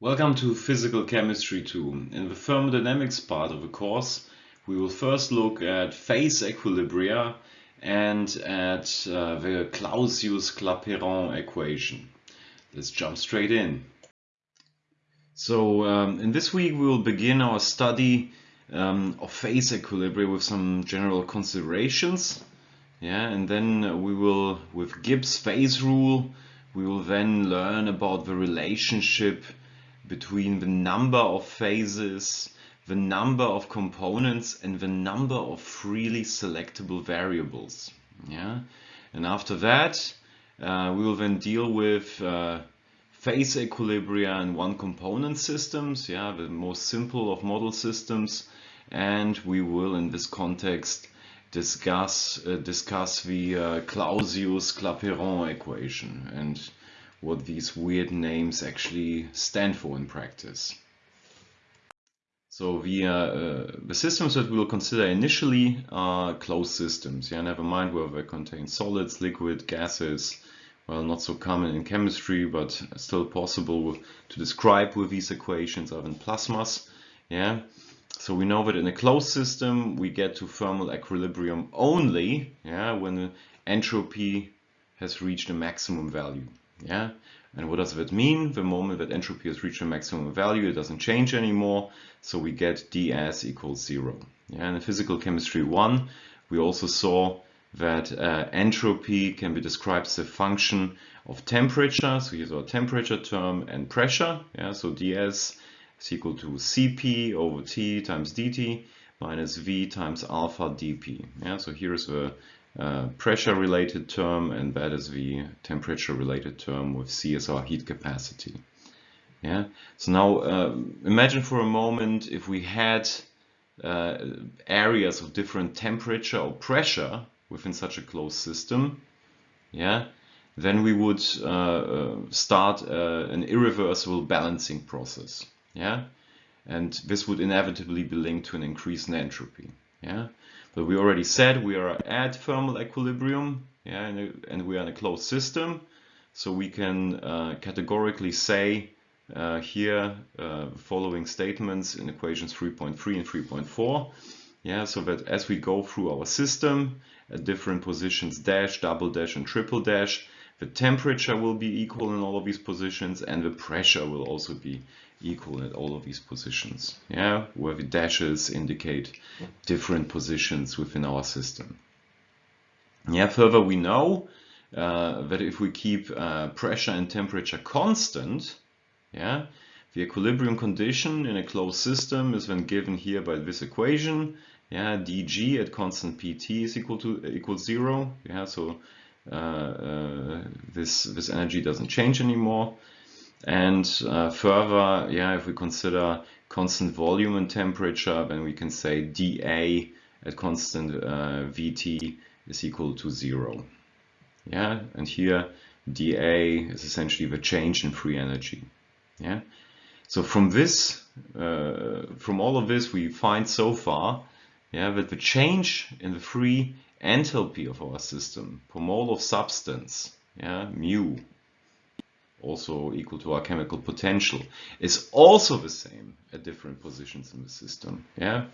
Welcome to Physical Chemistry 2. In the thermodynamics part of the course, we will first look at phase equilibria and at uh, the Clausius-Clapeyron equation. Let's jump straight in. So um, in this week we will begin our study um, of phase equilibria with some general considerations. Yeah, and then we will, with Gibbs phase rule, we will then learn about the relationship between the number of phases, the number of components and the number of freely selectable variables. Yeah, and after that uh, we will then deal with uh, phase equilibria and one component systems, yeah, the most simple of model systems, and we will in this context discuss uh, discuss the uh, Clausius-Clapeyron equation. And what these weird names actually stand for in practice. So the, uh, the systems that we will consider initially are closed systems. Yeah, never mind whether they contain solids, liquid, gases. Well, not so common in chemistry, but still possible to describe with these equations of in plasmas. Yeah, so we know that in a closed system we get to thermal equilibrium only yeah, when the entropy has reached a maximum value. Yeah, and what does that mean? The moment that entropy has reached a maximum value, it doesn't change anymore, so we get ds equals zero. Yeah, and in physical chemistry one, we also saw that uh, entropy can be described as a function of temperature. So here's our temperature term and pressure. Yeah, so ds is equal to Cp over T times dt minus V times alpha dP. Yeah, so here's the uh, pressure related term and that is the temperature related term with CSR heat capacity. Yeah. So now uh, imagine for a moment if we had uh, areas of different temperature or pressure within such a closed system. Yeah. Then we would uh, uh, start an irreversible balancing process. Yeah. And this would inevitably be linked to an increase in entropy. Yeah. But we already said we are at thermal equilibrium, yeah, and, and we are in a closed system. So we can uh, categorically say uh, here uh, following statements in equations 3.3 and 3.4. Yeah, so that as we go through our system at different positions, dash, double dash, and triple dash, the temperature will be equal in all of these positions and the pressure will also be equal at all of these positions. Yeah, where the dashes indicate different positions within our system. Yeah, further we know uh, that if we keep uh, pressure and temperature constant, yeah, the equilibrium condition in a closed system is then given here by this equation. Yeah, dg at constant pt is equal to equals zero. Yeah, so uh, uh this this energy doesn't change anymore. And uh, further, yeah, if we consider constant volume and temperature, then we can say dA at constant uh, Vt is equal to zero. Yeah, and here dA is essentially the change in free energy. Yeah, so from this, uh, from all of this, we find so far, yeah, that the change in the free enthalpy of our system per mole of substance, yeah, mu, also equal to our chemical potential, is also the same at different positions in the system. Yeah,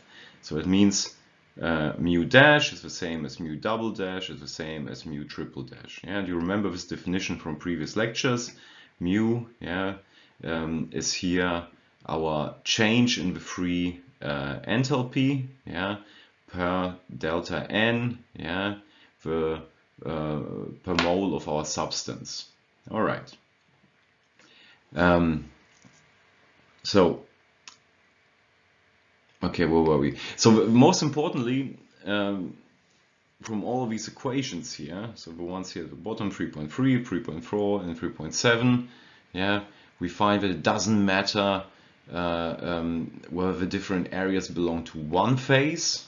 so it means uh, mu dash is the same as mu double dash is the same as mu triple dash. Yeah, and you remember this definition from previous lectures. Mu, yeah, um, is here our change in the free uh, enthalpy, yeah, per delta n, yeah, the uh, per mole of our substance. All right. Um, so, okay, where were we? So most importantly, um, from all these equations here, so the ones here at the bottom, 3.3, 3.4, and 3.7, yeah, we find that it doesn't matter uh, um, whether the different areas belong to one phase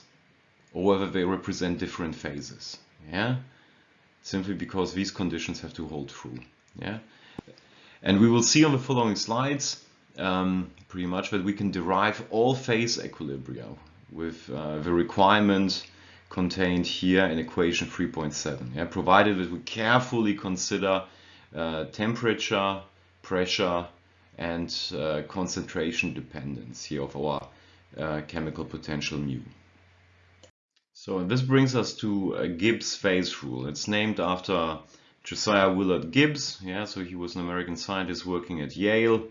or whether they represent different phases. Yeah, simply because these conditions have to hold true. Yeah, and we will see on the following slides um, pretty much that we can derive all phase equilibria with uh, the requirement contained here in equation 3.7, yeah, provided that we carefully consider uh, temperature, pressure, and uh, concentration dependence here of our uh, chemical potential mu. So this brings us to a Gibbs phase rule. It's named after Josiah Willard Gibbs. Yeah, so he was an American scientist working at Yale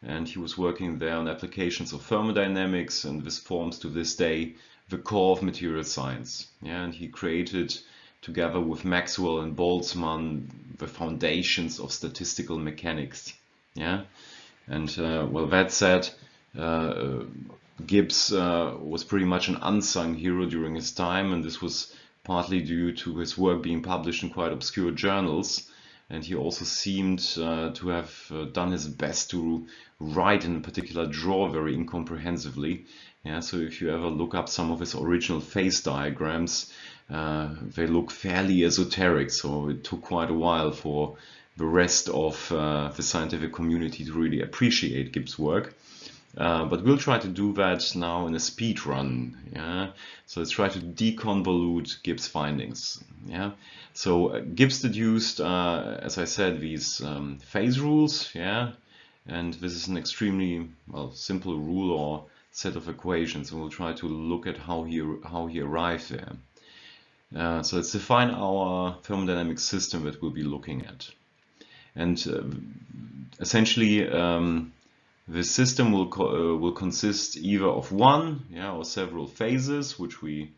and he was working there on applications of thermodynamics and this forms to this day the core of material science. Yeah, and he created together with Maxwell and Boltzmann the foundations of statistical mechanics. Yeah, and uh, well, that said, uh, Gibbs uh, was pretty much an unsung hero during his time, and this was partly due to his work being published in quite obscure journals. And he also seemed uh, to have uh, done his best to write in particular draw very incomprehensively. Yeah, so if you ever look up some of his original phase diagrams, uh, they look fairly esoteric. So it took quite a while for the rest of uh, the scientific community to really appreciate Gibbs' work. Uh, but we'll try to do that now in a speed run. Yeah, so let's try to deconvolute Gibbs findings. Yeah, so uh, Gibbs deduced, uh, as I said, these um, phase rules. Yeah, and this is an extremely well simple rule or set of equations, and we'll try to look at how he how he arrived there. Uh, so let's define our thermodynamic system that we'll be looking at, and uh, essentially. Um, the system will, co uh, will consist either of one yeah, or several phases, which we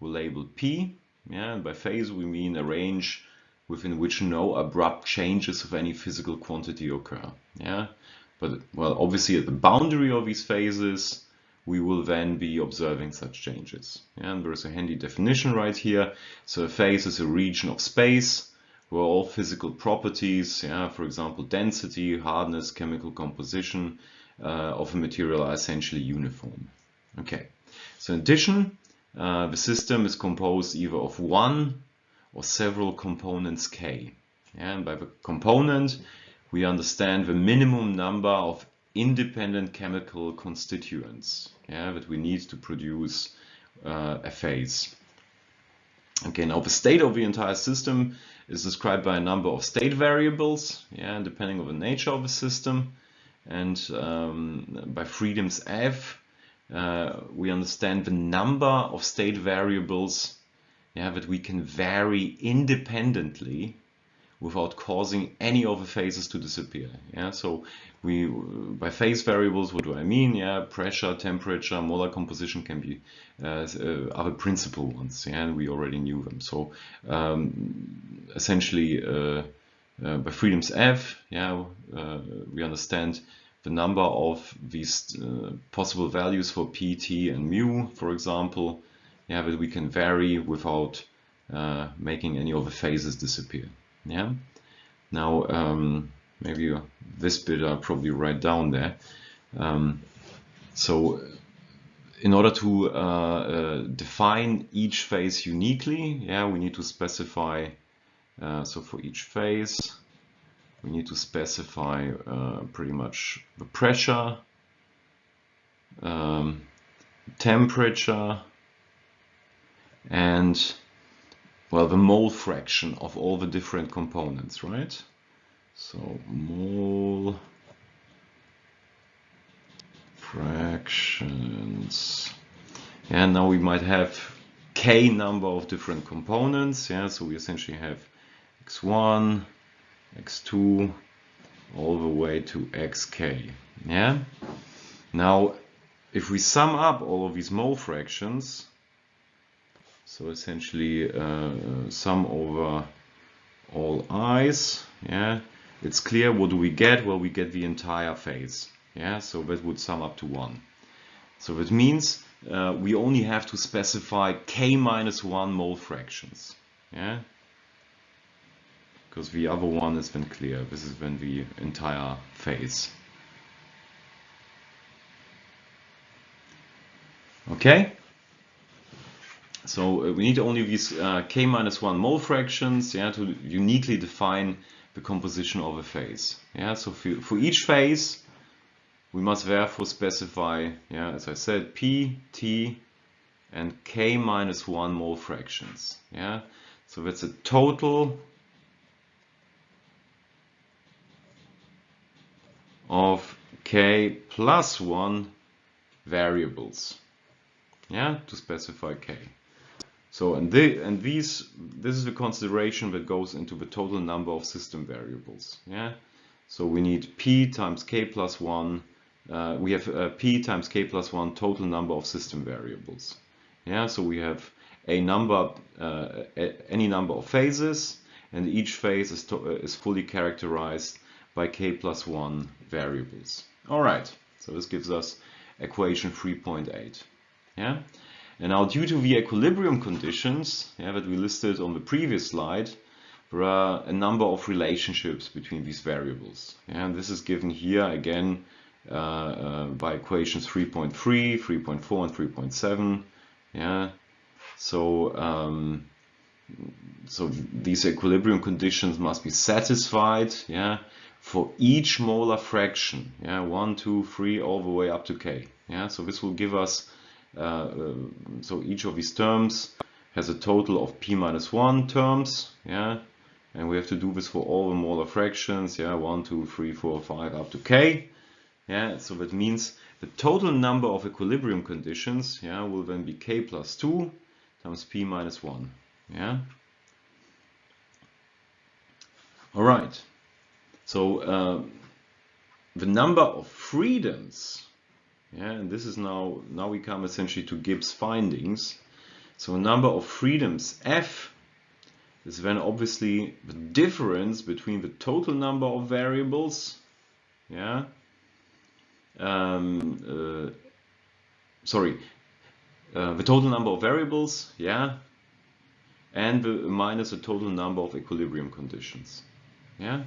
will label P. Yeah, and by phase we mean a range within which no abrupt changes of any physical quantity occur. Yeah, but well, obviously at the boundary of these phases, we will then be observing such changes. Yeah, and there's a handy definition right here. So a phase is a region of space where all physical properties, yeah, for example, density, hardness, chemical composition, of a material are essentially uniform. Okay, so in addition, uh, the system is composed either of one or several components K. And by the component, we understand the minimum number of independent chemical constituents yeah, that we need to produce uh, a phase. Okay, now the state of the entire system is described by a number of state variables, yeah, depending on the nature of the system. And um, by freedoms F, uh, we understand the number of state variables yeah, that we can vary independently without causing any of the phases to disappear. Yeah, so we by phase variables, what do I mean? Yeah, pressure, temperature, molar composition can be uh, uh, other principal ones. Yeah, and we already knew them. So um, essentially, uh, uh, by freedoms F, yeah, uh, we understand the number of these uh, possible values for pt and mu, for example, yeah, that we can vary without uh, making any of the phases disappear. Yeah. Now, um, maybe this bit I'll probably write down there. Um, so in order to uh, uh, define each phase uniquely, yeah, we need to specify, uh, so for each phase, we need to specify uh, pretty much the pressure, um, temperature, and well, the mole fraction of all the different components, right? So mole fractions. And now we might have k number of different components. Yeah, so we essentially have x1, x2, all the way to xk. Yeah. Now, if we sum up all of these mole fractions, so essentially uh, sum over all i's, yeah, it's clear what do we get? Well, we get the entire phase. Yeah, so that would sum up to one. So that means uh, we only have to specify k minus one mole fractions. Yeah, because the other one has been clear. This is when the entire phase. Okay. So uh, we need only these uh, k minus 1 mole fractions yeah, to uniquely define the composition of a phase. Yeah, so for, for each phase, we must therefore specify, yeah, as I said, p, t, and k minus 1 mole fractions. Yeah, so that's a total of k plus 1 variables. Yeah to specify k. So and the and these this is the consideration that goes into the total number of system variables. Yeah? So we need p times k plus 1 uh, we have uh, p times k plus 1 total number of system variables. Yeah? So we have a number uh, any number of phases and each phase is, uh, is fully characterized by k plus 1 variables all right so this gives us equation 3.8 yeah and now due to the equilibrium conditions yeah, that we listed on the previous slide, there are a number of relationships between these variables. Yeah, and this is given here again uh, uh, by equations 3.3, 3.4 and 3.7. Yeah, so um, so these equilibrium conditions must be satisfied. Yeah, for each molar fraction. Yeah, one, two, three, all the way up to k. Yeah, so this will give us uh, um, so each of these terms has a total of p minus 1 terms, yeah, and we have to do this for all the molar fractions, yeah, 1, 2, 3, 4, 5, up to k, yeah, so that means the total number of equilibrium conditions, yeah, will then be k plus 2 times p minus 1, yeah. All right, so uh, the number of freedoms yeah, and this is now, now we come essentially to Gibbs findings. So number of freedoms F is then obviously the difference between the total number of variables, yeah, um, uh, sorry, uh, the total number of variables, yeah, and the minus the total number of equilibrium conditions, yeah.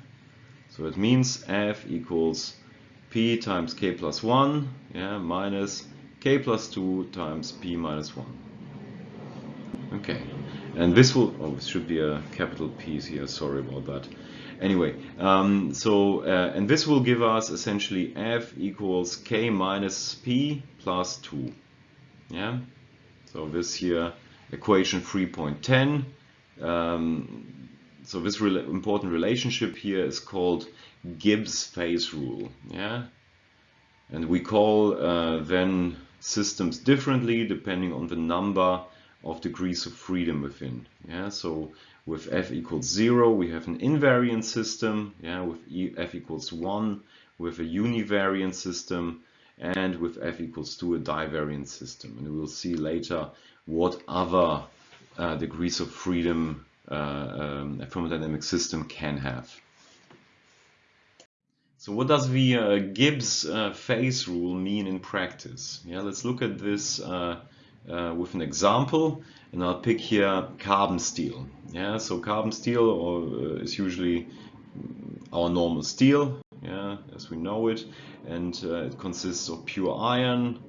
So it means F equals p times k plus 1 yeah, minus k plus 2 times p minus 1. Okay, and this will, oh, it should be a capital P here, sorry about that. Anyway, um, so, uh, and this will give us essentially f equals k minus p plus 2. Yeah, so this here, equation 3.10. Um, so this re important relationship here is called Gibbs phase rule. Yeah, and we call uh, then systems differently depending on the number of degrees of freedom within. Yeah, so with f equals zero, we have an invariant system. Yeah, with e f equals one, with a univariant system, and with f equals two, a divariant system. And we will see later what other uh, degrees of freedom um, a thermodynamic system can have. So what does the uh, Gibbs uh, phase rule mean in practice? Yeah, let's look at this uh, uh with an example, and I'll pick here carbon steel. Yeah, so carbon steel or, uh, is usually our normal steel, yeah, as we know it, and uh, it consists of pure iron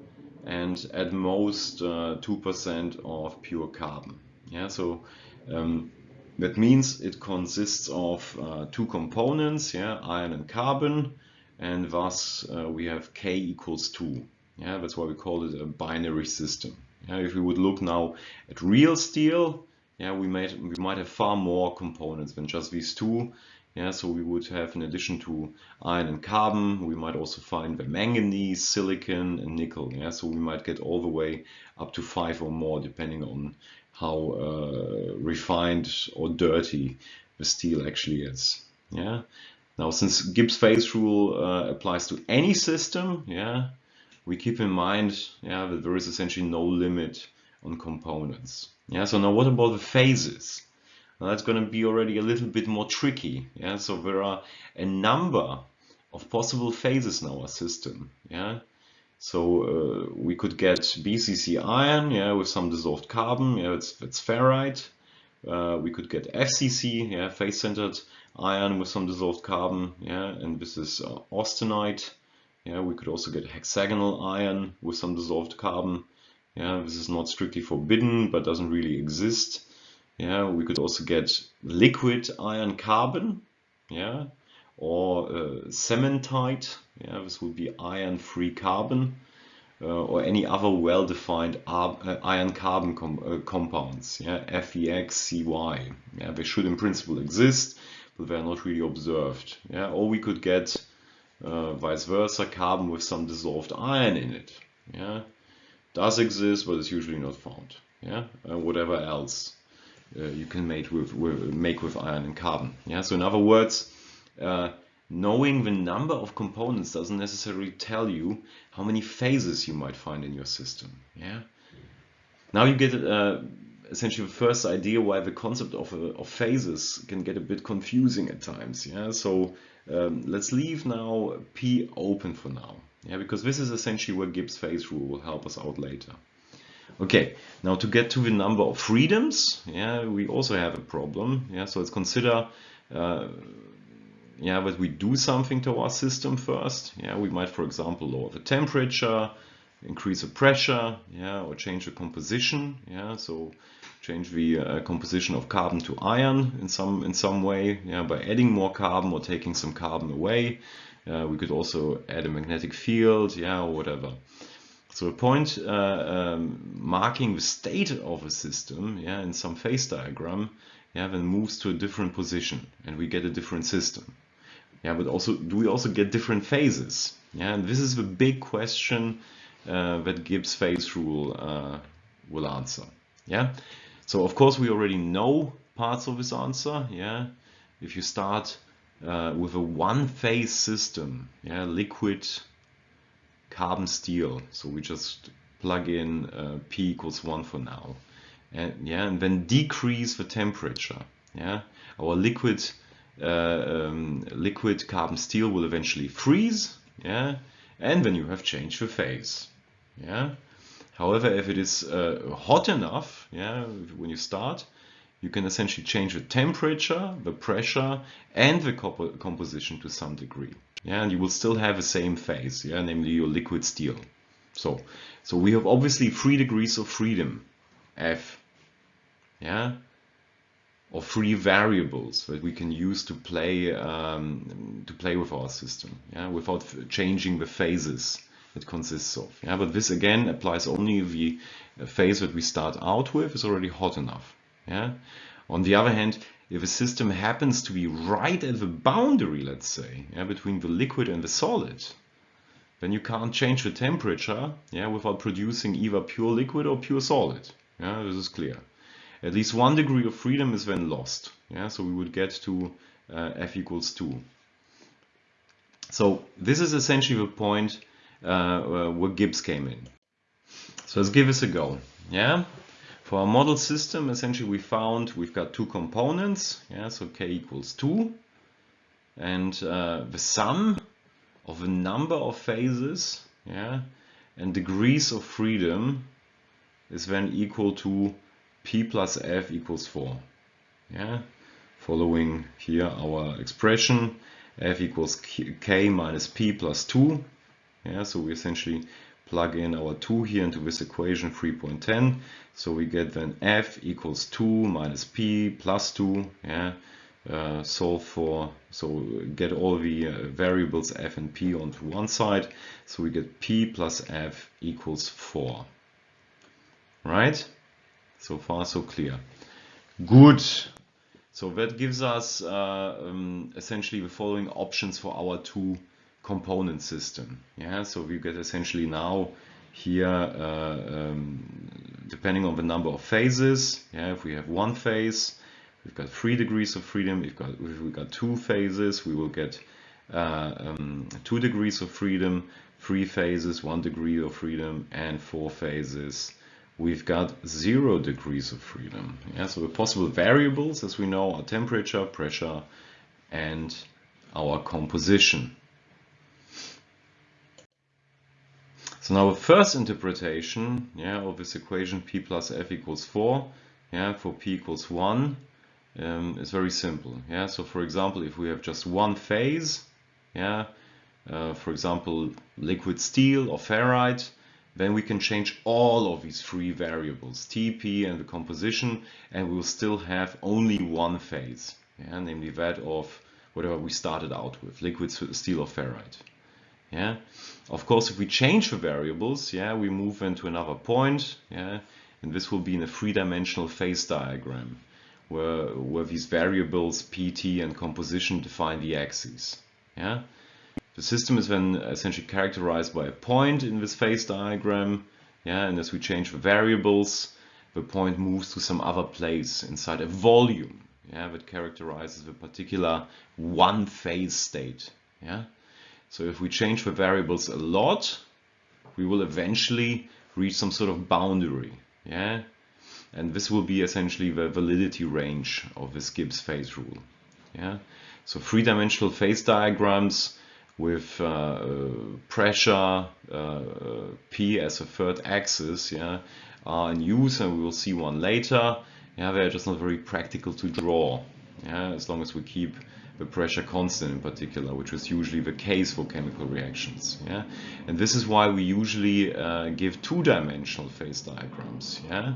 and at most 2% of pure carbon. Yeah, so um, that means it consists of uh, two components, yeah, iron and carbon, and thus uh, we have K equals 2. Yeah, that's why we call it a binary system. Yeah, if we would look now at real steel, yeah, we might we might have far more components than just these two. Yeah, so we would have in addition to iron and carbon, we might also find the manganese, silicon, and nickel. Yeah, so we might get all the way up to five or more, depending on how uh, refined or dirty the steel actually is. Yeah. Now, since Gibbs phase rule uh, applies to any system, yeah, we keep in mind, yeah, that there is essentially no limit on components. Yeah. So now, what about the phases? Now, that's going to be already a little bit more tricky. Yeah. So there are a number of possible phases in our system. Yeah. So uh, we could get BCC iron, yeah, with some dissolved carbon, yeah, it's, it's ferrite. Uh, we could get FCC, yeah, face-centered iron with some dissolved carbon, yeah, and this is uh, austenite. Yeah, we could also get hexagonal iron with some dissolved carbon. Yeah, this is not strictly forbidden, but doesn't really exist. Yeah, we could also get liquid iron carbon. Yeah, or uh, cementite, yeah, this would be iron-free carbon, uh, or any other well-defined uh, iron carbon com uh, compounds, yeah, FEX, CY. Yeah, they should in principle exist, but they're not really observed. Yeah, or we could get uh, vice versa, carbon with some dissolved iron in it. Yeah, does exist, but it's usually not found. Yeah, whatever else you can make with, with, make with iron and carbon. Yeah, so in other words, uh, knowing the number of components doesn't necessarily tell you how many phases you might find in your system. Yeah. Now you get uh, essentially the first idea why the concept of, uh, of phases can get a bit confusing at times. Yeah. So um, let's leave now P open for now. Yeah, because this is essentially where Gibbs phase rule will help us out later. Okay, now to get to the number of freedoms, yeah, we also have a problem. Yeah, so let's consider uh, yeah, but we do something to our system first. Yeah, we might, for example, lower the temperature, increase the pressure, yeah, or change the composition. Yeah, so change the uh, composition of carbon to iron in some in some way. Yeah, by adding more carbon or taking some carbon away. Uh, we could also add a magnetic field, yeah, or whatever. So a point uh, um, marking the state of a system, yeah, in some phase diagram, yeah, then moves to a different position, and we get a different system. Yeah, but also, do we also get different phases? Yeah, and this is the big question uh, that Gibbs phase rule uh, will answer. Yeah, so of course we already know parts of this answer. Yeah, if you start uh, with a one-phase system, yeah, liquid carbon steel, so we just plug in uh, P equals one for now, and yeah, and then decrease the temperature. Yeah, our liquid um, liquid carbon steel will eventually freeze, yeah, and then you have changed the phase, yeah. However, if it is uh, hot enough, yeah, when you start, you can essentially change the temperature, the pressure, and the comp composition to some degree, yeah, and you will still have the same phase, yeah, namely your liquid steel. So, so we have obviously three degrees of freedom, F, yeah, or three variables that we can use to play um, to play with our system, yeah, without changing the phases it consists of. Yeah, but this again applies only if the phase that we start out with is already hot enough. Yeah. On the other hand, if a system happens to be right at the boundary, let's say, yeah, between the liquid and the solid, then you can't change the temperature, yeah, without producing either pure liquid or pure solid. Yeah, this is clear at least one degree of freedom is then lost. Yeah, so we would get to uh, f equals 2. So this is essentially the point uh, uh, where Gibbs came in. So let's give this a go. Yeah, for our model system, essentially we found we've got two components. Yeah, so k equals 2, and uh, the sum of the number of phases, yeah, and degrees of freedom is then equal to p plus f equals 4. Yeah, following here our expression f equals k minus p plus 2. Yeah, so we essentially plug in our 2 here into this equation 3.10. So we get then f equals 2 minus p plus 2. Yeah, uh, solve for, so get all the uh, variables f and p onto one side. So we get p plus f equals 4. Right? So far, so clear. Good. So that gives us uh, um, essentially the following options for our two component system. Yeah, so we get essentially now here, uh, um, depending on the number of phases, yeah, if we have one phase, we've got three degrees of freedom. If, got, if we've got two phases, we will get uh, um, two degrees of freedom, three phases, one degree of freedom, and four phases, we've got zero degrees of freedom. Yeah, so the possible variables, as we know, are temperature, pressure, and our composition. So now the first interpretation yeah, of this equation p plus f equals 4 yeah, for p equals 1 um, is very simple. Yeah, so for example, if we have just one phase, yeah, uh, for example, liquid steel or ferrite, then we can change all of these three variables, TP and the composition, and we'll still have only one phase, yeah, namely that of whatever we started out with, liquid steel or ferrite. Yeah. Of course, if we change the variables, yeah, we move into another point, yeah, and this will be in a three-dimensional phase diagram where, where these variables PT and composition define the axes. Yeah. The system is then essentially characterized by a point in this phase diagram. Yeah, and as we change the variables, the point moves to some other place inside a volume. Yeah, that characterizes the particular one phase state. Yeah, so if we change the variables a lot, we will eventually reach some sort of boundary. Yeah, and this will be essentially the validity range of this Gibbs phase rule. Yeah, so three-dimensional phase diagrams with uh, pressure uh, P as a third axis, yeah, are in use, and we will see one later. Yeah, they're just not very practical to draw. Yeah, as long as we keep the pressure constant in particular, which is usually the case for chemical reactions. Yeah, and this is why we usually uh, give two-dimensional phase diagrams. Yeah,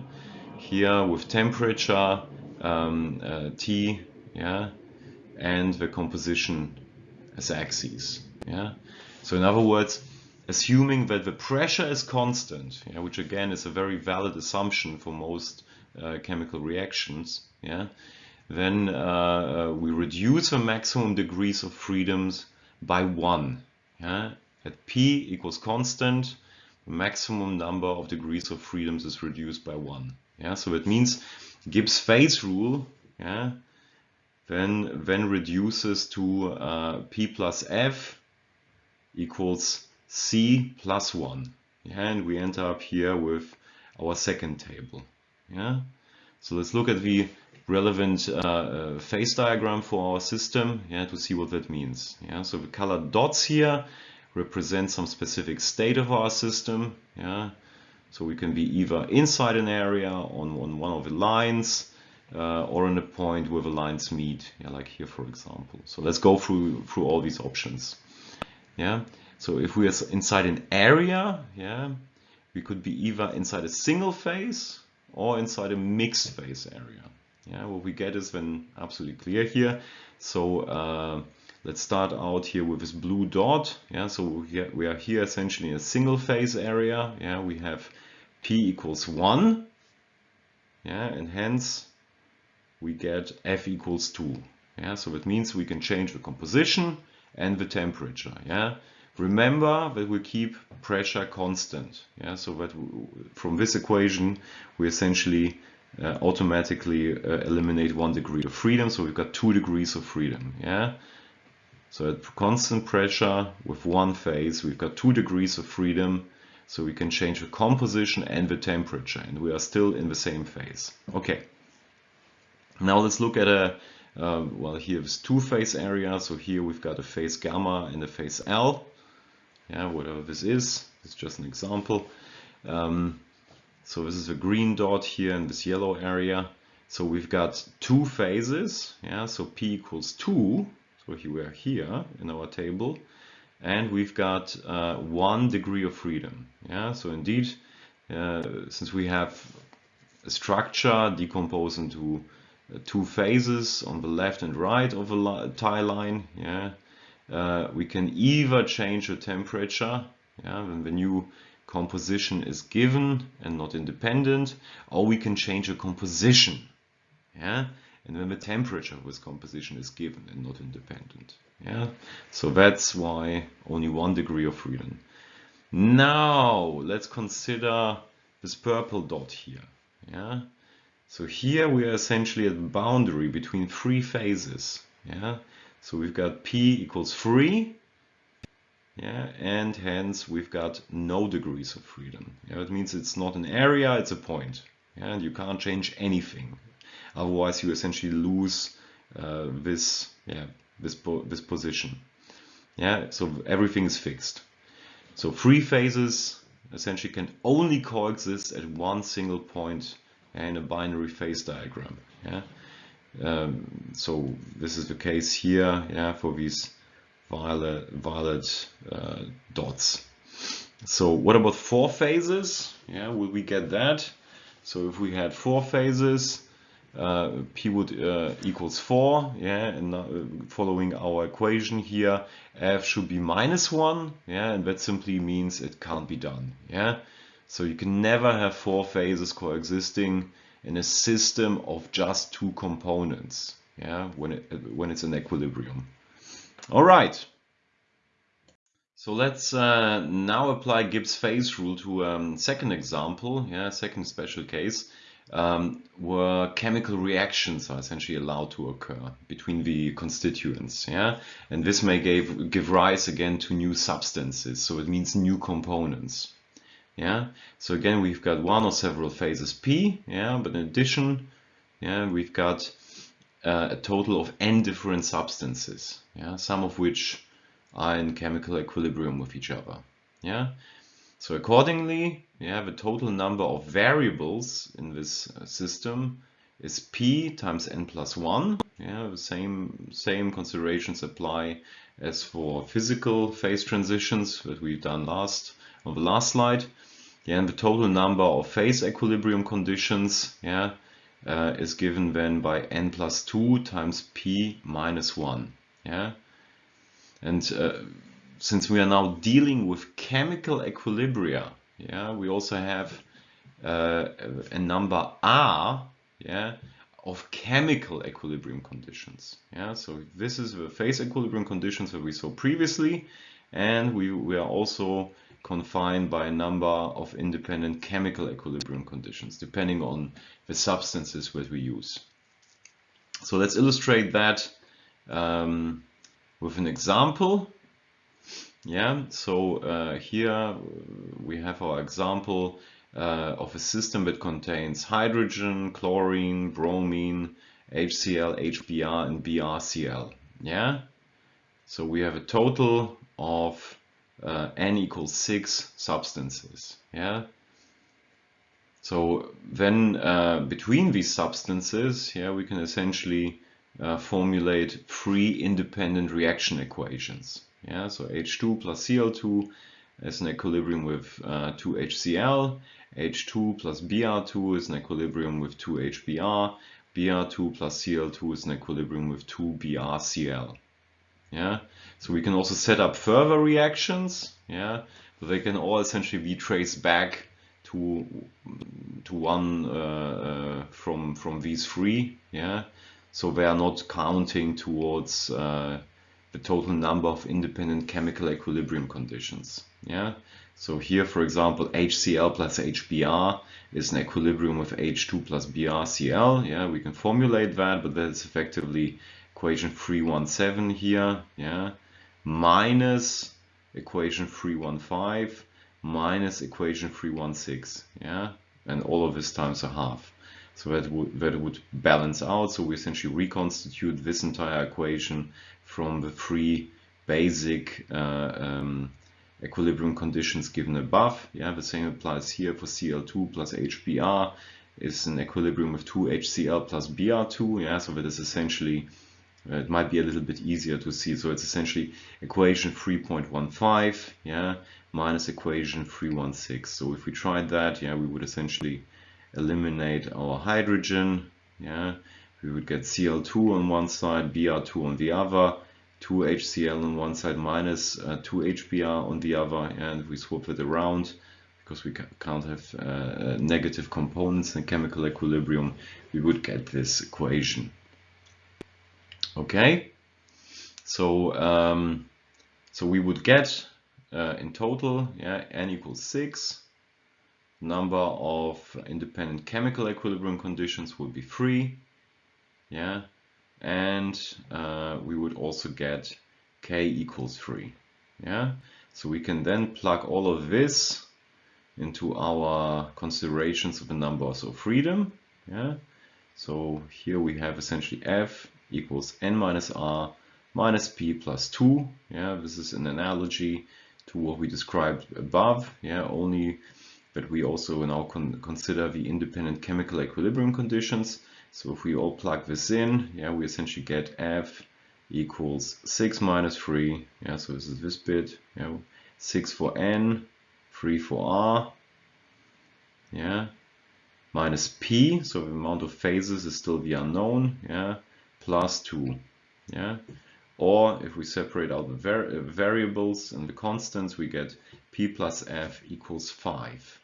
here with temperature um, uh, T, yeah, and the composition as axes. Yeah, so in other words, assuming that the pressure is constant, yeah, which again is a very valid assumption for most uh, chemical reactions, yeah, then uh, uh, we reduce the maximum degrees of freedoms by one. Yeah? At P equals constant, the maximum number of degrees of freedoms is reduced by one. Yeah, so it means Gibbs phase rule, yeah, then then reduces to uh, P plus F equals C plus one. Yeah, and we end up here with our second table. Yeah, so let's look at the relevant uh, uh, phase diagram for our system yeah, to see what that means. Yeah, so the colored dots here represent some specific state of our system. Yeah, so we can be either inside an area on, on one of the lines uh, or in a point where the lines meet, yeah, like here for example. So let's go through through all these options. Yeah, so if we are inside an area, yeah, we could be either inside a single phase or inside a mixed phase area. Yeah, what we get is then absolutely clear here. So uh, let's start out here with this blue dot. Yeah, so we are here essentially in a single phase area. Yeah, we have P equals one. Yeah, and hence we get F equals two. Yeah, so that means we can change the composition and the temperature. Yeah, remember that we keep pressure constant. Yeah, so that from this equation we essentially uh, automatically uh, eliminate one degree of freedom. So we've got two degrees of freedom. Yeah. So at constant pressure with one phase, we've got two degrees of freedom. So we can change the composition and the temperature, and we are still in the same phase. Okay. Now let's look at a uh, well here's two phase area. So here we've got a phase gamma and a phase L. Yeah, whatever this is, it's just an example. Um, so this is a green dot here in this yellow area. So we've got two phases. Yeah, so P equals 2. So here we are here in our table. And we've got uh, one degree of freedom. Yeah, so indeed, uh, since we have a structure decomposed into two phases on the left and right of a tie line, yeah, uh, we can either change the temperature, yeah, when the new composition is given and not independent, or we can change a composition. Yeah, and when the temperature this composition is given and not independent. Yeah, so that's why only one degree of freedom. Now let's consider this purple dot here. Yeah, so here we are essentially at the boundary between three phases. Yeah, so we've got P equals 3 yeah, and hence we've got no degrees of freedom. Yeah, it means it's not an area, it's a point. Yeah, and you can't change anything. Otherwise, you essentially lose uh, this, yeah, this, po this position. Yeah, so everything is fixed. So three phases essentially can only coexist at one single point in a binary phase diagram. Yeah. Um, so this is the case here, yeah, for these violet, violet uh, dots. So what about four phases? Yeah, will we get that? So if we had four phases, uh, P would uh, equals 4, yeah, and uh, following our equation here, F should be minus 1, yeah, and that simply means it can't be done, yeah. So you can never have four phases coexisting in a system of just two components, yeah, when, it, when it's in equilibrium. All right. So let's uh, now apply Gibbs phase rule to a um, second example, yeah, second special case, um, where chemical reactions are essentially allowed to occur between the constituents, yeah, and this may give give rise again to new substances, so it means new components, yeah. So again, we've got one or several phases P, yeah, but in addition, yeah, we've got uh, a total of n different substances, yeah, some of which are in chemical equilibrium with each other. Yeah. So accordingly, we have a total number of variables in this uh, system is p times n plus 1. Yeah, the same, same considerations apply as for physical phase transitions that we've done last on the last slide. Yeah, and the total number of phase equilibrium conditions yeah, uh, is given then by n plus 2 times p minus 1. Yeah, and uh, since we are now dealing with chemical equilibria, yeah, we also have uh, a number R, yeah, of chemical equilibrium conditions. Yeah, so this is the phase equilibrium conditions that we saw previously, and we, we are also confined by a number of independent chemical equilibrium conditions, depending on the substances that we use. So let's illustrate that um, with an example. Yeah, so uh, here we have our example uh, of a system that contains hydrogen, chlorine, bromine, HCl, HBr, and BrCl. Yeah, so we have a total of uh, n equals 6 substances. Yeah, so then uh, between these substances, yeah, we can essentially uh, formulate three independent reaction equations. Yeah, so H2 plus Cl2 is an equilibrium with uh, 2HCl, H2 plus Br2 is an equilibrium with 2HBr, Br2 plus Cl2 is an equilibrium with 2BrCl. Yeah, so we can also set up further reactions. Yeah, but they can all essentially be traced back to to one uh, uh, from from these three. Yeah, so they are not counting towards uh, the total number of independent chemical equilibrium conditions. Yeah. So here, for example, HCl plus HBr is an equilibrium with H2 plus BrCl. Yeah, we can formulate that, but that's effectively equation 317 here. Yeah, minus equation 315 minus equation 316. Yeah, and all of this times a half. So that would, that would balance out. So we essentially reconstitute this entire equation from the three basic uh, um, equilibrium conditions given above. Yeah, the same applies here for Cl2 plus HBr is an equilibrium with 2HCl plus Br2. Yeah, so that is essentially, it might be a little bit easier to see. So it's essentially equation 3.15, yeah, minus equation 316. So if we tried that, yeah, we would essentially eliminate our hydrogen. Yeah, we would get Cl2 on one side, Br2 on the other, 2HCl on one side minus uh, 2HBr on the other, and we swap it around because we can't have uh, negative components in chemical equilibrium, we would get this equation. Okay, so um, so we would get uh, in total, yeah, n equals six number of independent chemical equilibrium conditions would be three. Yeah, and uh, we would also get k equals three. Yeah, so we can then plug all of this into our considerations of the numbers of freedom. Yeah, so here we have essentially f equals n minus r minus p plus 2. Yeah, this is an analogy to what we described above. Yeah, only but we also now con consider the independent chemical equilibrium conditions. So if we all plug this in, yeah, we essentially get F equals 6 minus 3. Yeah, so this is this bit. Yeah, 6 for N, 3 for R. Yeah, minus P, so the amount of phases is still the unknown. Yeah, plus 2. Yeah, or if we separate out the var variables and the constants, we get P plus F equals 5.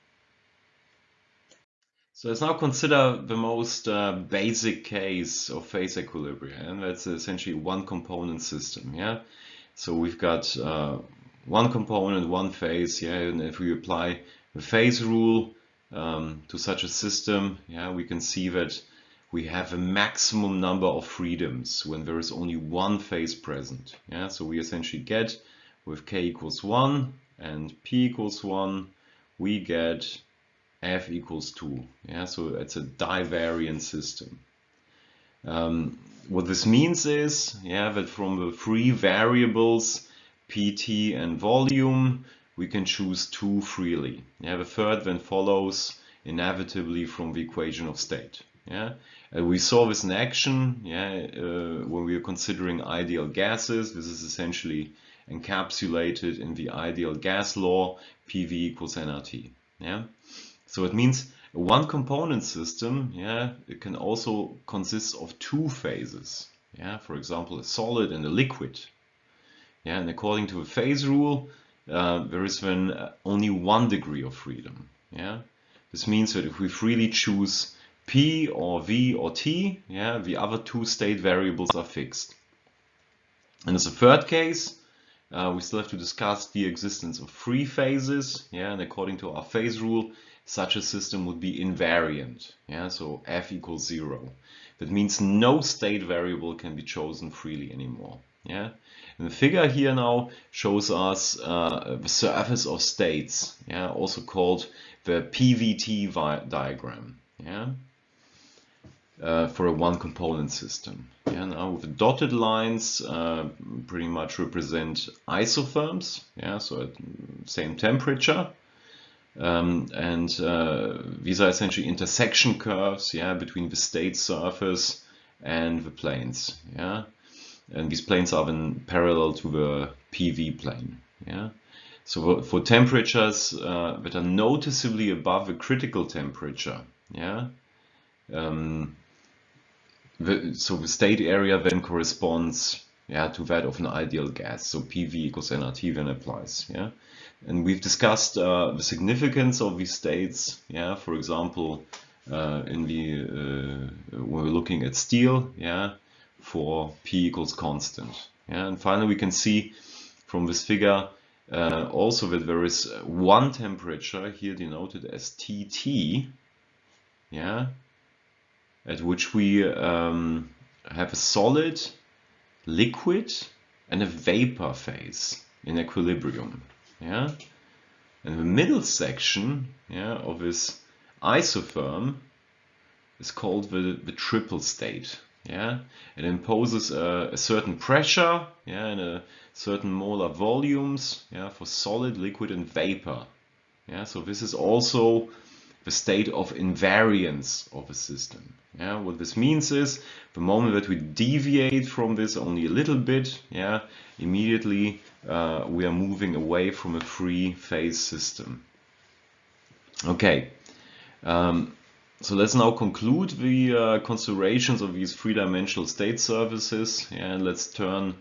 So let's now consider the most uh, basic case of phase equilibrium, and that's essentially one component system. Yeah. So we've got uh, one component, one phase, yeah, and if we apply the phase rule um, to such a system, yeah, we can see that we have a maximum number of freedoms when there is only one phase present. Yeah, so we essentially get with k equals 1 and p equals 1, we get f equals 2. Yeah, so it's a divariant system. Um, what this means is, yeah, that from the three variables, pt and volume, we can choose two freely. Yeah, the third then follows inevitably from the equation of state. Yeah, uh, we saw this in action. Yeah, uh, when we are considering ideal gases, this is essentially encapsulated in the ideal gas law, PV equals nRT. Yeah, so it means a one component system. Yeah, it can also consist of two phases. Yeah, for example, a solid and a liquid. Yeah, and according to the phase rule, uh, there is then only one degree of freedom. Yeah, this means that if we freely choose P or V or T, yeah, the other two state variables are fixed. And as a third case, uh, we still have to discuss the existence of three phases, yeah, and according to our phase rule, such a system would be invariant, yeah, so F equals zero. That means no state variable can be chosen freely anymore, yeah. And the figure here now shows us uh, the surface of states, yeah, also called the PVT diagram, yeah uh, for a one component system. Yeah, now the dotted lines uh, pretty much represent isotherms, yeah, so at same temperature. Um, and uh, these are essentially intersection curves, yeah, between the state surface and the planes, yeah. And these planes are then parallel to the PV plane, yeah. So for temperatures uh, that are noticeably above the critical temperature, yeah, um, the, so the state area then corresponds yeah, to that of an ideal gas. So PV equals nRT then applies. Yeah, and we've discussed uh, the significance of these states. Yeah, for example, uh, in the uh, when we're looking at steel. Yeah, for P equals constant. Yeah, and finally we can see from this figure uh, also that there is one temperature here denoted as TT. Yeah, at which we um, have a solid, liquid, and a vapor phase in equilibrium. Yeah, and the middle section yeah, of this isotherm is called the, the triple state. Yeah, it imposes a, a, certain pressure, yeah, and a certain molar volumes, yeah, for solid, liquid, and vapor. Yeah, so this is also the state of invariance of a system. Yeah, what this means is the moment that we deviate from this only a little bit, yeah, immediately uh, we are moving away from a free phase system. Okay, um, so let's now conclude the uh, considerations of these three-dimensional state surfaces yeah, and let's turn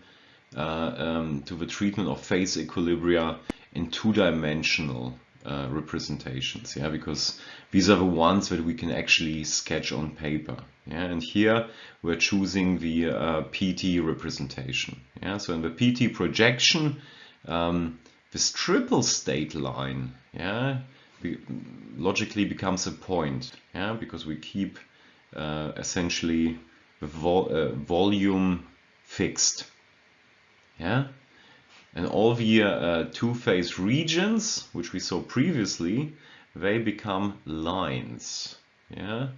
uh, um, to the treatment of phase equilibria in two-dimensional uh, representations yeah because these are the ones that we can actually sketch on paper yeah and here we're choosing the uh, PT representation yeah so in the PT projection um, this triple state line yeah be logically becomes a point yeah because we keep uh, essentially the uh, volume fixed yeah and all the uh, two-phase regions, which we saw previously, they become lines. Yeah,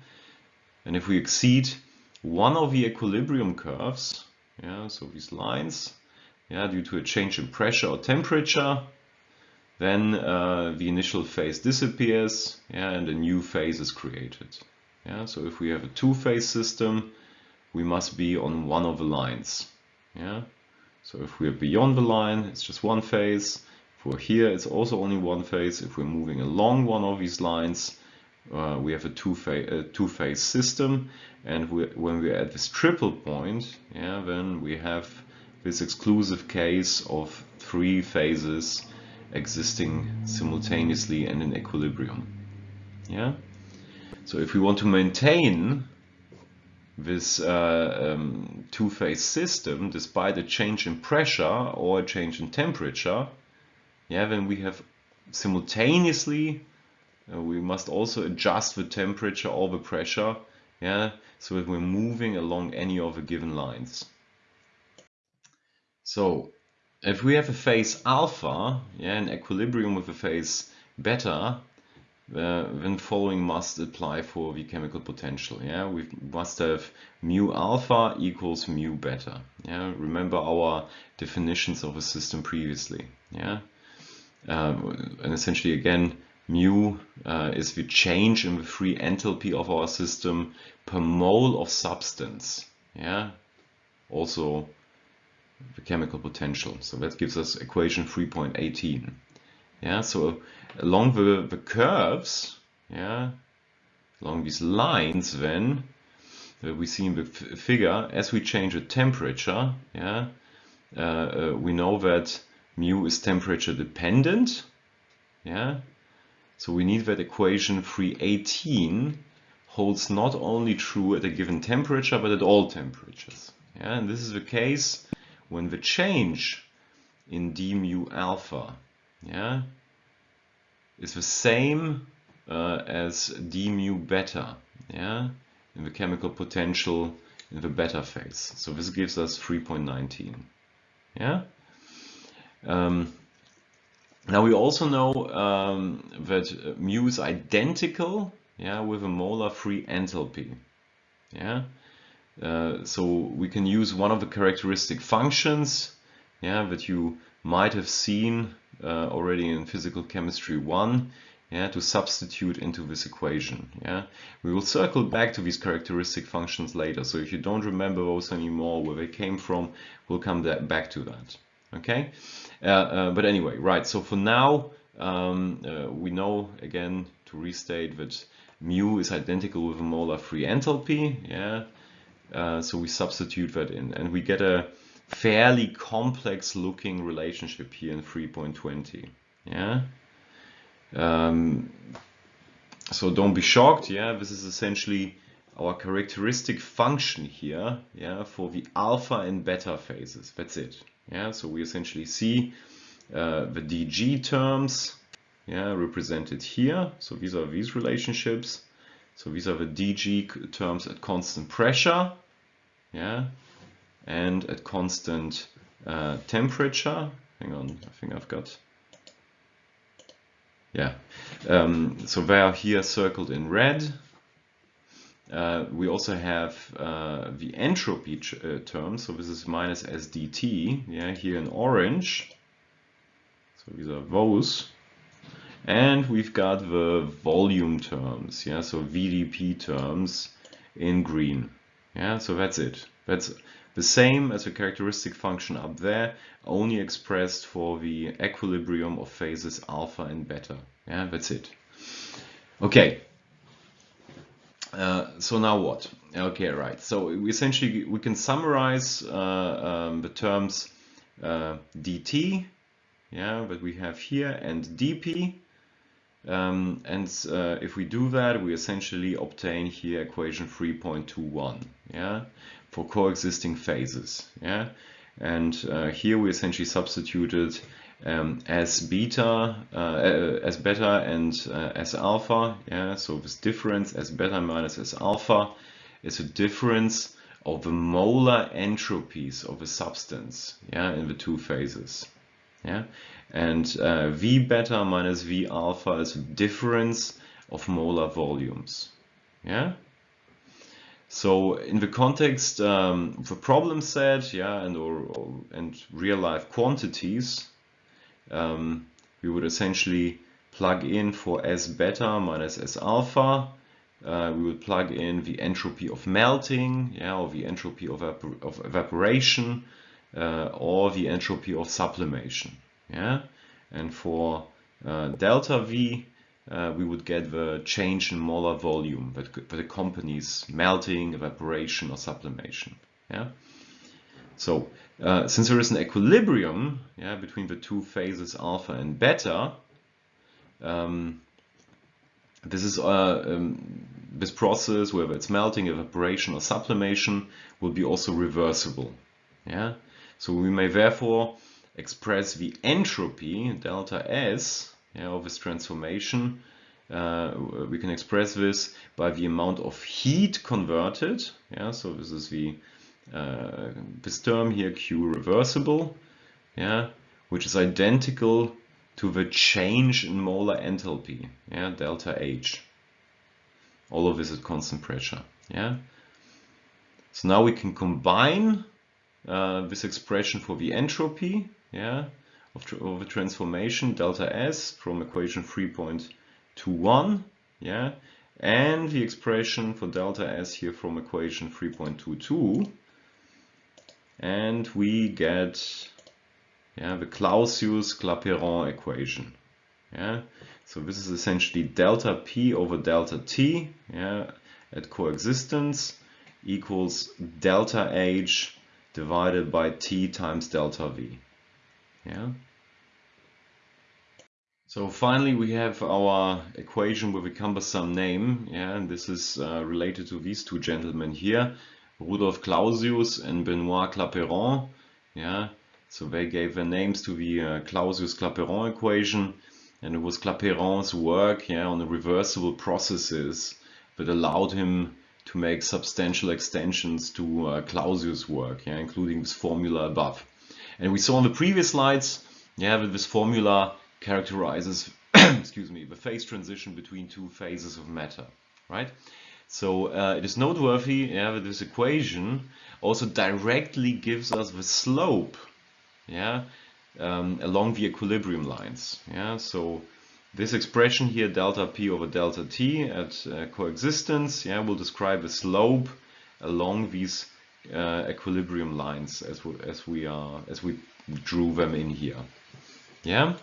and if we exceed one of the equilibrium curves, yeah, so these lines, yeah, due to a change in pressure or temperature, then uh, the initial phase disappears, yeah, and a new phase is created. Yeah, so if we have a two-phase system, we must be on one of the lines. Yeah, so if we're beyond the line, it's just one phase. If we're here, it's also only one phase. If we're moving along one of these lines, uh, we have a two-phase two system. And we, when we're at this triple point, yeah, then we have this exclusive case of three phases existing simultaneously and in equilibrium. Yeah. So if we want to maintain this uh, um, two-phase system, despite a change in pressure or a change in temperature, yeah, then we have simultaneously uh, we must also adjust the temperature or the pressure, yeah, so that we're moving along any of the given lines. So if we have a phase alpha, yeah, in equilibrium with a phase beta, then following must apply for the chemical potential. Yeah, we must have mu alpha equals mu beta. Yeah, remember our definitions of a system previously. Yeah, um, and essentially again, mu uh, is the change in the free enthalpy of our system per mole of substance. Yeah, also the chemical potential. So that gives us equation 3.18. Yeah, so along the, the curves, yeah, along these lines then, uh, we see in the figure, as we change the temperature, yeah, uh, uh, we know that mu is temperature dependent, yeah, so we need that equation 318 holds not only true at a given temperature, but at all temperatures. Yeah, and this is the case when the change in d mu alpha yeah, is the same uh, as d mu beta yeah, in the chemical potential in the beta phase. So this gives us 3.19. Yeah. Um, now we also know um, that mu is identical yeah, with a molar free enthalpy. Yeah. Uh, so we can use one of the characteristic functions yeah, that you might have seen uh, already in physical chemistry 1 yeah, to substitute into this equation. Yeah, We will circle back to these characteristic functions later. So if you don't remember those anymore, where they came from, we'll come back to that. Okay, uh, uh, but anyway, right. So for now, um, uh, we know again to restate that mu is identical with a molar free enthalpy. Yeah, uh, so we substitute that in and we get a fairly complex looking relationship here in 3.20. Yeah. Um, so don't be shocked. Yeah, this is essentially our characteristic function here. Yeah, for the alpha and beta phases. That's it. Yeah, so we essentially see uh, the DG terms. Yeah, represented here. So these are these relationships. So these are the DG terms at constant pressure, yeah, and at constant uh, temperature. Hang on, I think I've got, yeah. Um, so they are here circled in red. Uh, we also have uh, the entropy uh, term, so this is minus SDT, yeah, here in orange. So these are those. And we've got the volume terms, yeah, so VDP terms in green. Yeah, so that's it. That's the same as the characteristic function up there, only expressed for the equilibrium of phases alpha and beta. Yeah, that's it. Okay. Uh, so now what? Okay, right. So we essentially we can summarize uh, um, the terms uh, dt, yeah, that we have here, and dp, um, and uh, if we do that, we essentially obtain here equation 3.21, yeah, for coexisting phases, yeah. And uh, here we essentially substituted um, as beta, uh, uh as beta and uh, as alpha, yeah. So this difference as beta minus as alpha is a difference of the molar entropies of a substance, yeah, in the two phases, yeah. And uh, V beta minus V alpha is a difference of molar volumes. Yeah. So in the context um, of a problem set, yeah, and or, or and real life quantities, um, we would essentially plug in for S beta minus S alpha. Uh, we would plug in the entropy of melting, yeah, or the entropy of, of evaporation, uh, or the entropy of sublimation yeah and for uh, delta V uh, we would get the change in molar volume that, that accompanies melting, evaporation or sublimation yeah? So uh, since there is an equilibrium yeah, between the two phases alpha and beta um, this is uh, um, this process whether it's melting evaporation or sublimation will be also reversible yeah? So we may therefore express the entropy delta S yeah, of this transformation, uh, we can express this by the amount of heat converted. Yeah, so this is the uh, this term here Q reversible, yeah, which is identical to the change in molar enthalpy, yeah, delta H. All of this at constant pressure, yeah. So now we can combine uh, this expression for the entropy, yeah, of, of the transformation delta S from equation 3.21, yeah, and the expression for delta S here from equation 3.22, and we get yeah, the Clausius-Clapeyron equation. Yeah, so this is essentially delta P over delta T yeah, at coexistence equals delta H divided by T times delta V. Yeah. So finally we have our equation with a cumbersome name, yeah, and this is uh, related to these two gentlemen here, Rudolf Clausius and Benoit Clapeyron. Yeah, so they gave their names to the uh, Clausius-Clapeyron equation, and it was Clapeyron's work yeah, on the reversible processes that allowed him to make substantial extensions to uh, Clausius' work, yeah, including this formula above. And we saw in the previous slides yeah, that this formula characterizes excuse me, the phase transition between two phases of matter, right? So uh, it is noteworthy yeah, that this equation also directly gives us the slope yeah, um, along the equilibrium lines. Yeah, so this expression here, delta p over delta t at uh, coexistence, yeah, will describe the slope along these uh, equilibrium lines as we, as we are as we drew them in here. Yeah,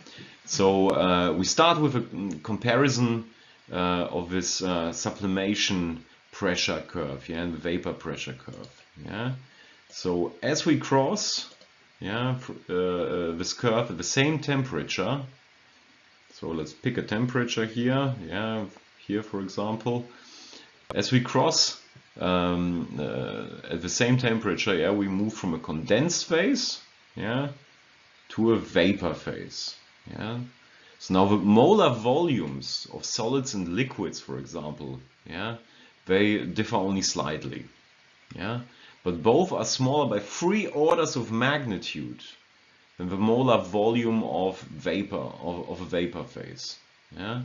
so uh, we start with a comparison uh, of this uh, sublimation pressure curve, yeah, and the vapor pressure curve. Yeah, so as we cross yeah, uh, this curve at the same temperature. So let's pick a temperature here, yeah, here for example. As we cross um, uh, at the same temperature, yeah, we move from a condensed phase, yeah, to a vapor phase, yeah. So now the molar volumes of solids and liquids, for example, yeah, they differ only slightly, yeah but both are smaller by three orders of magnitude than the molar volume of vapor of, of a vapor phase. Yeah.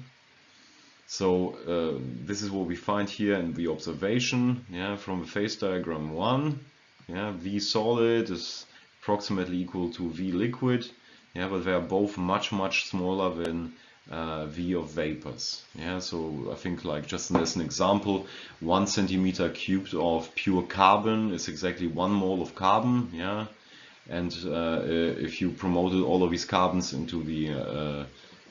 So uh, this is what we find here in the observation. Yeah, from the phase diagram one. Yeah, V solid is approximately equal to V liquid. Yeah, but they are both much much smaller than uh, V of vapors. Yeah, so I think like just as an example, one centimeter cubed of pure carbon is exactly one mole of carbon. Yeah, and uh, if you promoted all of these carbons into the uh,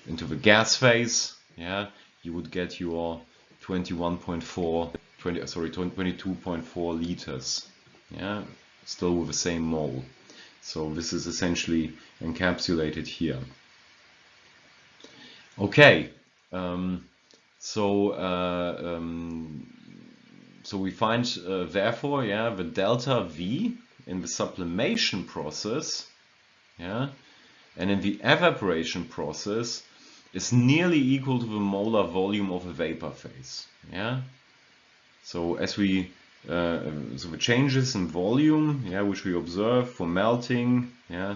into the gas phase, yeah, you would get your 21.4, 20, sorry, 22.4 liters. Yeah, still with the same mole. So this is essentially encapsulated here. Okay, um, so uh, um, so we find uh, therefore, yeah, the delta V in the sublimation process, yeah, and in the evaporation process is nearly equal to the molar volume of a vapor phase, yeah. So as we uh, so the changes in volume, yeah, which we observe for melting, yeah,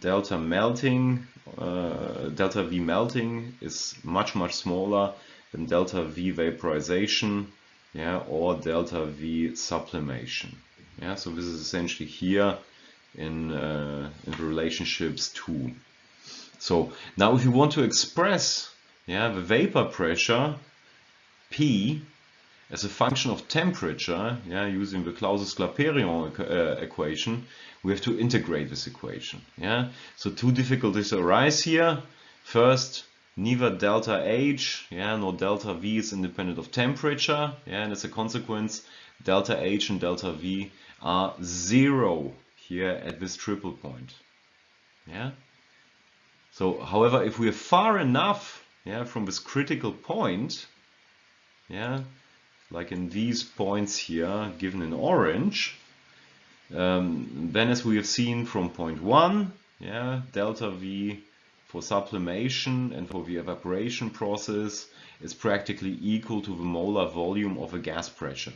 delta melting, uh, delta V melting is much, much smaller than delta V vaporization yeah, or delta V sublimation. Yeah, so this is essentially here in, uh, in the relationships 2. So now if you want to express yeah, the vapor pressure P as a function of temperature, yeah, using the Clausius-Clapeyron uh, equation, we have to integrate this equation. Yeah, so two difficulties arise here. First, neither delta H, yeah, nor delta V is independent of temperature, yeah, and as a consequence, delta H and delta V are zero here at this triple point. Yeah. So, however, if we are far enough, yeah, from this critical point, yeah, like in these points here given in orange, um, then as we have seen from point 1, yeah, delta V for sublimation and for the evaporation process is practically equal to the molar volume of a gas pressure.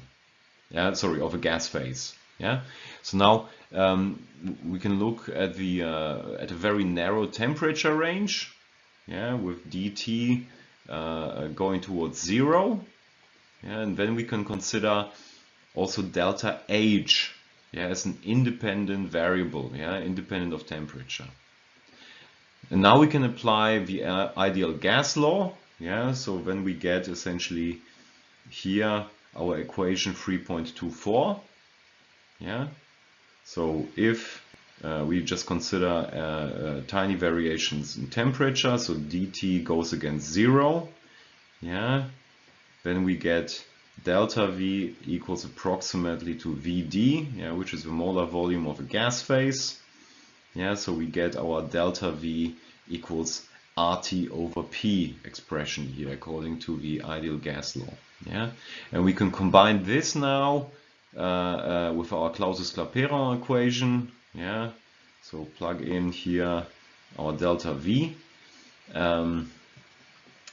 Yeah, sorry, of a gas phase. Yeah. So now um, we can look at the uh, at a very narrow temperature range. Yeah, with dT uh, going towards zero. Yeah, and then we can consider also delta H yeah, as an independent variable, yeah, independent of temperature. And now we can apply the uh, ideal gas law. Yeah, so when we get essentially here our equation 3.24. Yeah, so if uh, we just consider uh, uh, tiny variations in temperature, so dT goes against zero. Yeah, then we get delta V equals approximately to VD, yeah, which is the molar volume of a gas phase. Yeah, so we get our delta V equals RT over P expression here according to the ideal gas law. Yeah, and we can combine this now with our Clausius-Clapeyron equation. Yeah, so plug in here our delta V, um,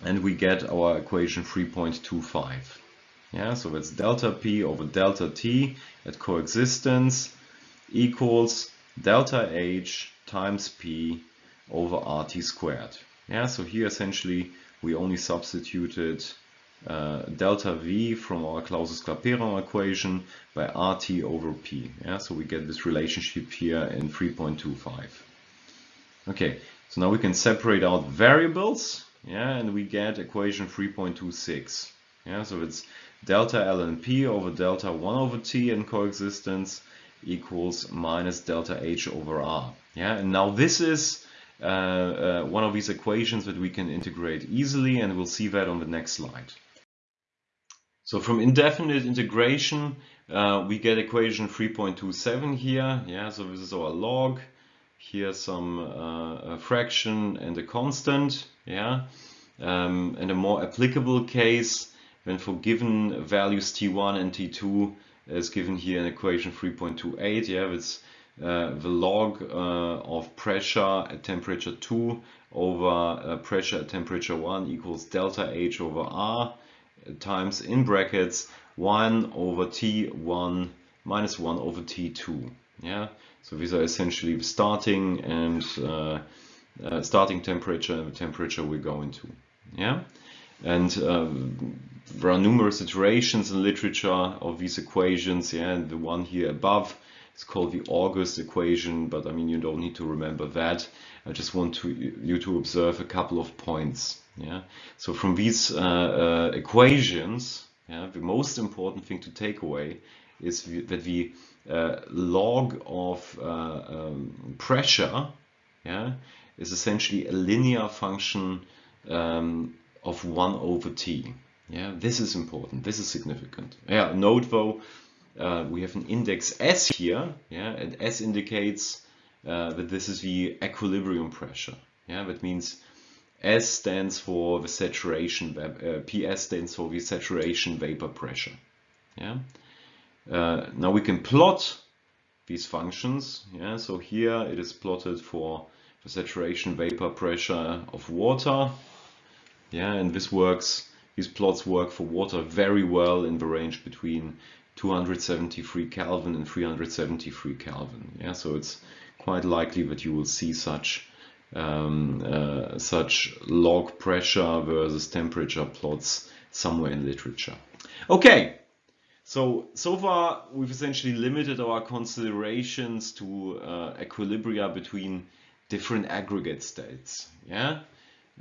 and we get our equation 3.25. Yeah, so that's delta P over delta T at coexistence equals delta H times P over RT squared. Yeah, so here essentially we only substituted uh, delta V from our Clausius-Clapeyron equation by RT over P. Yeah, so we get this relationship here in 3.25. Okay, so now we can separate out variables. Yeah, and we get equation 3.26. Yeah, so it's delta ln p over delta 1 over t in coexistence equals minus delta h over r. Yeah, and now this is uh, uh, one of these equations that we can integrate easily, and we'll see that on the next slide. So from indefinite integration, uh, we get equation 3.27 here. Yeah, so this is our log. Here's some uh, fraction and a constant. Yeah, um, and a more applicable case when for given values t1 and t2 is given here in equation 3.28 yeah it's uh, the log uh, of pressure at temperature 2 over uh, pressure at temperature 1 equals delta H over R times in brackets 1 over T1 minus 1 over T2 yeah so these are essentially the starting and uh, uh, starting temperature and the temperature we're going to yeah and um, there are numerous iterations in literature of these equations. Yeah, and the one here above is called the August equation, but I mean you don't need to remember that. I just want to, you to observe a couple of points. Yeah, so from these uh, uh, equations, yeah, the most important thing to take away is that the uh, log of uh, um, pressure, yeah, is essentially a linear function um, of 1 over t. Yeah, this is important. This is significant. Yeah, note though, uh, we have an index S here. Yeah, and S indicates uh, that this is the equilibrium pressure. Yeah, that means S stands for the saturation, uh, PS stands for the saturation vapor pressure. Yeah. Uh, now we can plot these functions. Yeah, so here it is plotted for the saturation vapor pressure of water yeah, and this works, these plots work for water very well in the range between 273 Kelvin and 373 Kelvin. Yeah, so it's quite likely that you will see such um, uh, such log pressure versus temperature plots somewhere in literature. Okay, so so far we've essentially limited our considerations to uh, equilibria between different aggregate states. Yeah,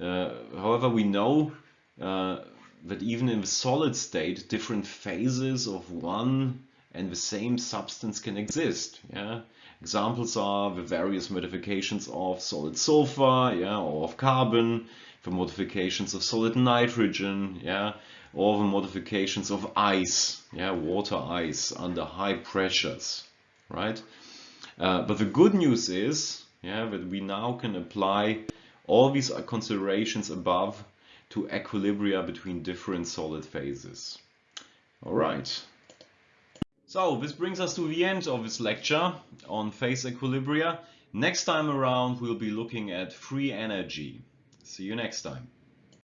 uh, however, we know uh, that even in the solid state, different phases of one and the same substance can exist. Yeah? Examples are the various modifications of solid sulfur, yeah, or of carbon, the modifications of solid nitrogen, yeah, or the modifications of ice, yeah, water ice under high pressures, right? Uh, but the good news is, yeah, that we now can apply all these considerations above to equilibria between different solid phases. All right. So this brings us to the end of this lecture on phase equilibria. Next time around, we'll be looking at free energy. See you next time.